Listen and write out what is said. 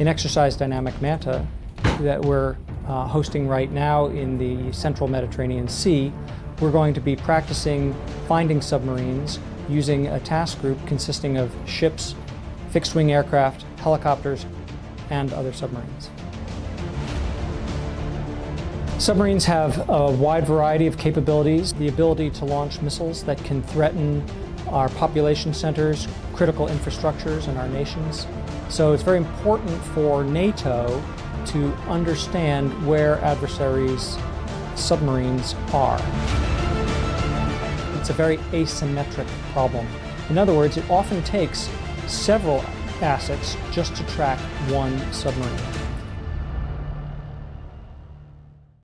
In Exercise Dynamic Manta that we're uh, hosting right now in the central Mediterranean Sea, we're going to be practicing finding submarines using a task group consisting of ships, fixed-wing aircraft, helicopters, and other submarines. Submarines have a wide variety of capabilities. The ability to launch missiles that can threaten our population centers, critical infrastructures in our nations. So it's very important for NATO to understand where adversaries' submarines are. It's a very asymmetric problem. In other words, it often takes several assets just to track one submarine.